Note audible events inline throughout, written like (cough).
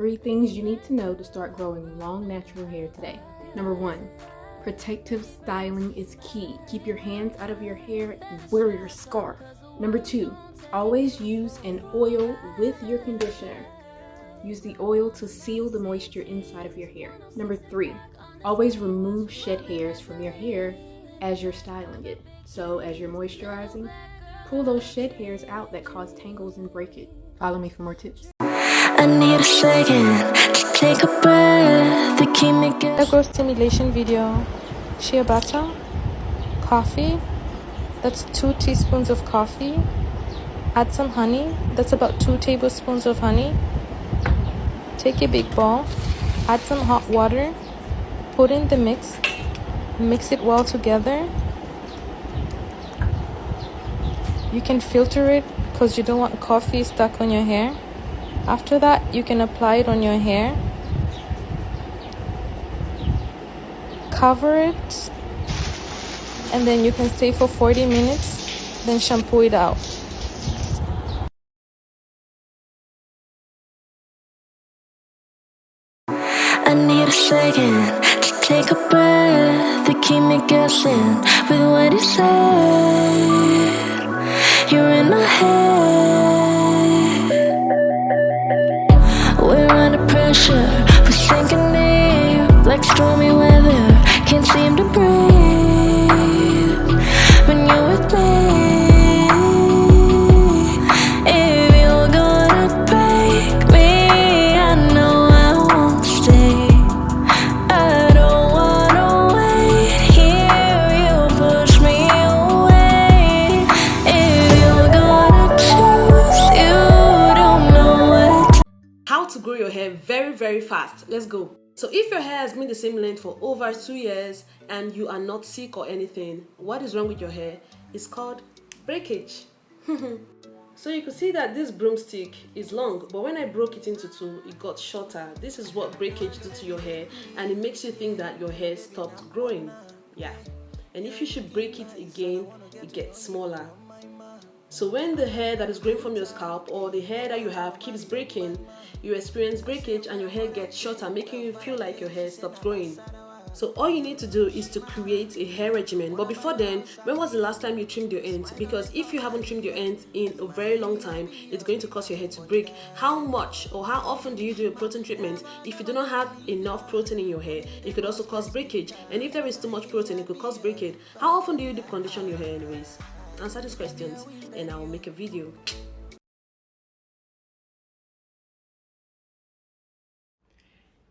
Three things you need to know to start growing long natural hair today. Number one, protective styling is key. Keep your hands out of your hair and wear your scarf. Number two, always use an oil with your conditioner. Use the oil to seal the moisture inside of your hair. Number three, always remove shed hairs from your hair as you're styling it. So as you're moisturizing, pull those shed hairs out that cause tangles and breakage. Follow me for more tips. I need a second to take a breath stimulation video. Shea butter, coffee. That's two teaspoons of coffee. Add some honey. That's about two tablespoons of honey. Take a big bowl. Add some hot water. Put in the mix. Mix it well together. You can filter it because you don't want coffee stuck on your hair. After that, you can apply it on your hair. Cover it. And then you can stay for 40 minutes. Then shampoo it out. I need a second to take a breath to keep me guessing with what you said. You're in my head. Pressure. We're sinking deep like stormy weather. Can't seem to breathe very fast. Let's go. So if your hair has been the same length for over two years and you are not sick or anything what is wrong with your hair? It's called breakage. (laughs) So you can see that this broomstick is long but when I broke it into two it got shorter. This is what breakage do to your hair and it makes you think that your hair stopped growing. Yeah. And if you should break it again it gets smaller so when the hair that is growing from your scalp or the hair that you have keeps breaking, you experience breakage and your hair gets shorter, making you feel like your hair stops growing. So all you need to do is to create a hair regimen. But before then, when was the last time you trimmed your ends? Because if you haven't trimmed your ends in a very long time, it's going to cause your hair to break. How much or how often do you do a protein treatment? If you do not have enough protein in your hair, it could also cause breakage. And if there is too much protein, it could cause breakage. How often do you deep condition your hair anyways? Answer these questions and I will make a video.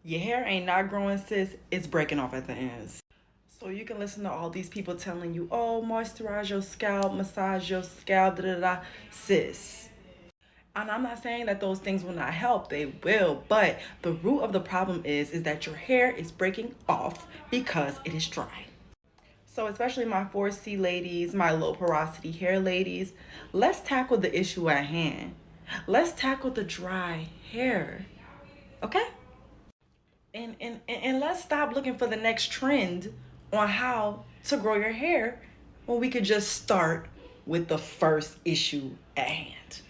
Your hair ain't not growing, sis. It's breaking off at the ends. So you can listen to all these people telling you, oh, moisturize your scalp, massage your scalp, da da da. Sis. And I'm not saying that those things will not help. They will. But the root of the problem is, is that your hair is breaking off because it is dry. So especially my 4C ladies, my low porosity hair ladies, let's tackle the issue at hand. Let's tackle the dry hair, okay? And, and, and let's stop looking for the next trend on how to grow your hair when we could just start with the first issue at hand.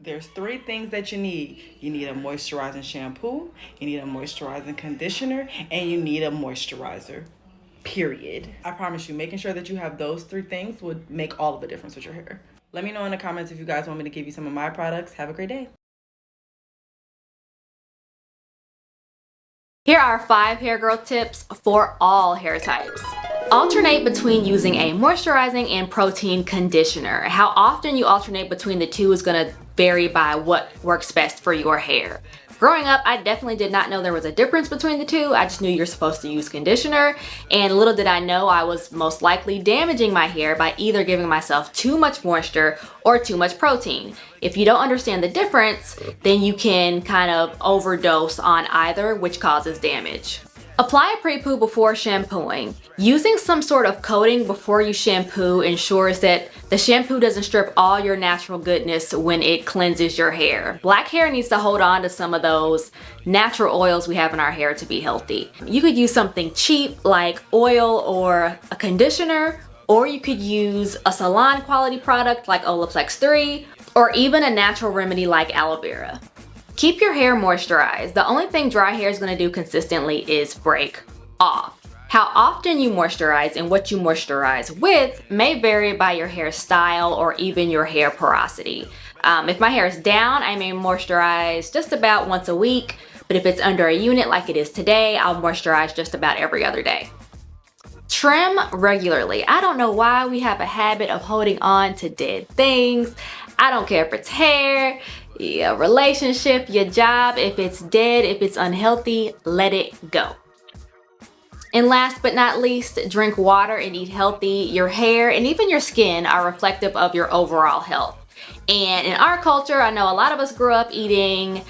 There's three things that you need. You need a moisturizing shampoo, you need a moisturizing conditioner, and you need a moisturizer period. I promise you, making sure that you have those three things would make all of the difference with your hair. Let me know in the comments if you guys want me to give you some of my products. Have a great day. Here are five hair growth tips for all hair types. Alternate between using a moisturizing and protein conditioner. How often you alternate between the two is going to vary by what works best for your hair. Growing up, I definitely did not know there was a difference between the two. I just knew you're supposed to use conditioner and little did I know I was most likely damaging my hair by either giving myself too much moisture or too much protein. If you don't understand the difference, then you can kind of overdose on either, which causes damage. Apply a pre-poo before shampooing. Using some sort of coating before you shampoo ensures that the shampoo doesn't strip all your natural goodness when it cleanses your hair. Black hair needs to hold on to some of those natural oils we have in our hair to be healthy. You could use something cheap like oil or a conditioner or you could use a salon quality product like Olaplex 3 or even a natural remedy like aloe vera. Keep your hair moisturized. The only thing dry hair is gonna do consistently is break off. How often you moisturize and what you moisturize with may vary by your hairstyle or even your hair porosity. Um, if my hair is down, I may moisturize just about once a week, but if it's under a unit like it is today, I'll moisturize just about every other day. Trim regularly. I don't know why we have a habit of holding on to dead things. I don't care if it's hair, your relationship, your job, if it's dead, if it's unhealthy, let it go. And last but not least, drink water and eat healthy. Your hair and even your skin are reflective of your overall health. And in our culture, I know a lot of us grew up eating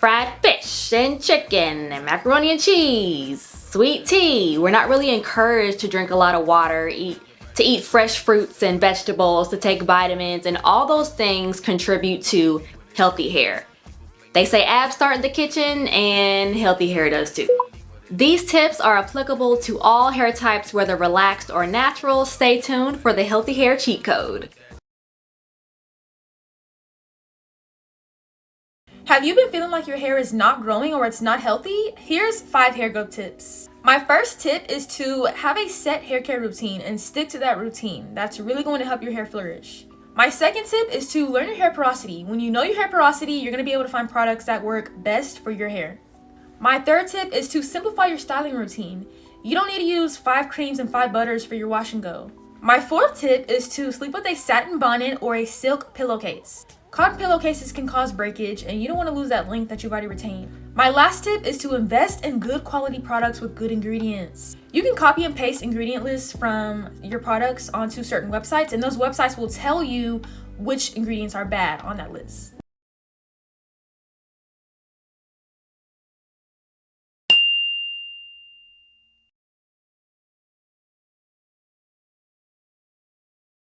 fried fish and chicken and macaroni and cheese, sweet tea. We're not really encouraged to drink a lot of water, eat to eat fresh fruits and vegetables, to take vitamins, and all those things contribute to healthy hair. They say abs start in the kitchen and healthy hair does too. These tips are applicable to all hair types whether relaxed or natural. Stay tuned for the healthy hair cheat code. Have you been feeling like your hair is not growing or it's not healthy? Here's five hair growth tips. My first tip is to have a set hair care routine and stick to that routine. That's really going to help your hair flourish. My second tip is to learn your hair porosity. When you know your hair porosity, you're going to be able to find products that work best for your hair. My third tip is to simplify your styling routine. You don't need to use five creams and five butters for your wash and go. My fourth tip is to sleep with a satin bonnet or a silk pillowcase. Cotton pillowcases can cause breakage and you don't want to lose that length that you've already retained. My last tip is to invest in good quality products with good ingredients. You can copy and paste ingredient lists from your products onto certain websites and those websites will tell you which ingredients are bad on that list.